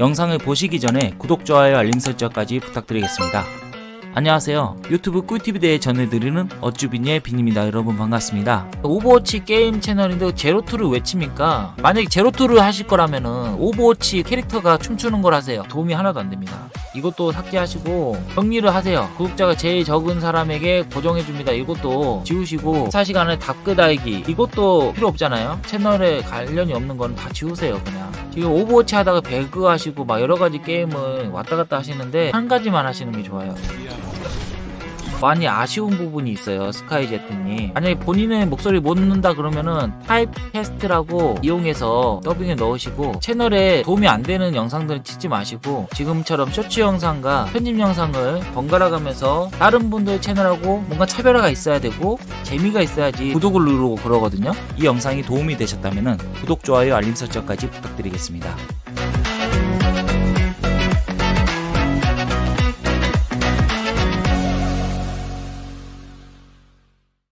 영상을 보시기 전에 구독, 좋아요, 알림 설정까지 부탁드리겠습니다. 안녕하세요. 유튜브 꿀팁에 대해 전해드리는 어쭈빈의 빈입니다. 여러분 반갑습니다. 오버워치 게임 채널인데 제로투를 왜 칩니까? 만약에 제로투를 하실 거라면 은 오버워치 캐릭터가 춤추는 걸 하세요. 도움이 하나도 안 됩니다. 이것도 삭제하시고 정리를 하세요. 구독자가 제일 적은 사람에게 고정해줍니다. 이것도 지우시고 4시간에 답글 달기 이것도 필요 없잖아요. 채널에 관련이 없는 건 다 지우세요. 그냥 지금 오버워치 하다가 배그 하시고 막 여러 가지 게임을 왔다 갔다 하시는데 한 가지만 하시는 게 좋아요. 많이 아쉬운 부분이 있어요 스카이제트님. 만약에 본인의 목소리 못 넣는다 그러면은 타입캐스트라고 이용해서 더빙에 넣으시고 채널에 도움이 안 되는 영상들은 찍지 마시고 지금처럼 쇼츠 영상과 편집 영상을 번갈아 가면서 다른 분들 채널하고 뭔가 차별화가 있어야 되고 재미가 있어야지 구독을 누르고 그러거든요. 이 영상이 도움이 되셨다면 구독, 좋아요, 알림 설정까지 부탁드리겠습니다